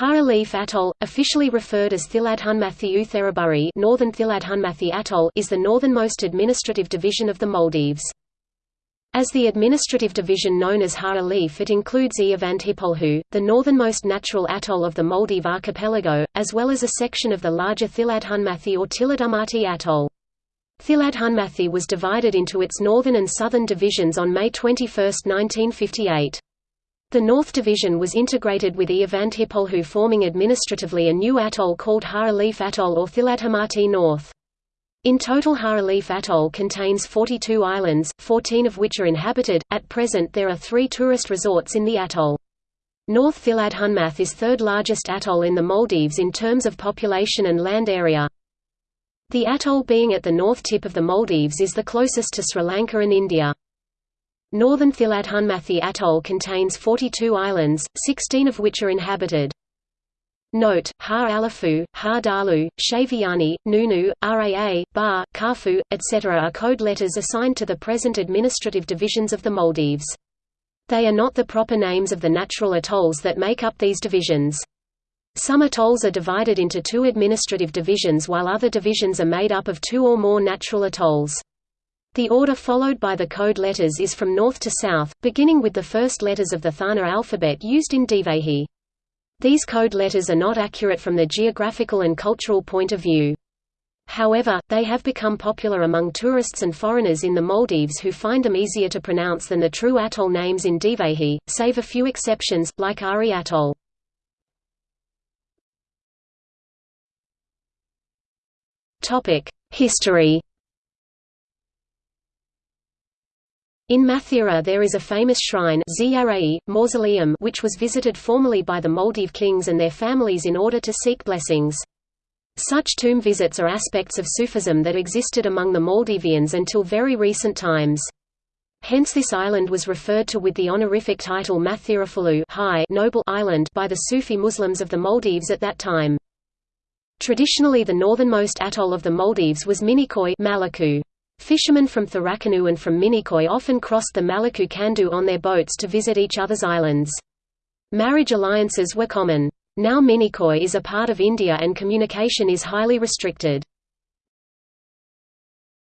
Haa Alif Atoll, officially referred as Thiladhunmathy Uthuruburi Northern Thiladhunmathy Atoll is the northernmost administrative division of the Maldives. As the administrative division known as Haa Alif it includes Ihavandhippolhu, the northernmost natural atoll of the Maldive archipelago, as well as a section of the larger Thiladhunmathy or Tiladumati Atoll. Thiladhunmathy was divided into its northern and southern divisions on May 21, 1958. The North Division was integrated with Ihavandhippolhu forming administratively a new atoll called Haa Alif Atoll or Thiladhunmathy North. In total Haa Alif Atoll contains 42 islands, 14 of which are inhabited. At present there are three tourist resorts in the atoll. North Thiladhunmathy is third largest atoll in the Maldives in terms of population and land area. The atoll being at the north tip of the Maldives is the closest to Sri Lanka and India. Northern Thiladhunmathy Atoll contains 42 islands, 16 of which are inhabited. Note, Haa Alifu, Haa Dhaalu, Shaviyani, Noonu, Raa, Ba, Kaafu, etc. are code letters assigned to the present administrative divisions of the Maldives. They are not the proper names of the natural atolls that make up these divisions. Some atolls are divided into two administrative divisions while other divisions are made up of two or more natural atolls. The order followed by the code letters is from north to south, beginning with the first letters of the Thaana alphabet used in Divehi. These code letters are not accurate from the geographical and cultural point of view. However, they have become popular among tourists and foreigners in the Maldives who find them easier to pronounce than the true atoll names in Divehi, save a few exceptions, like Ari Atoll. History In Mathura there is a famous shrine mausoleum which was visited formerly by the Maldive kings and their families in order to seek blessings. Such tomb visits are aspects of Sufism that existed among the Maldivians until very recent times. Hence this island was referred to with the honorific title Mathurafulu high noble island by the Sufi Muslims of the Maldives at that time. Traditionally the northernmost atoll of the Maldives was Minicoy Maliku. Fishermen from Thuraakunu and from Minicoy often crossed the Maliku Kandu on their boats to visit each other's islands. Marriage alliances were common. Now Minicoy is a part of India and communication is highly restricted.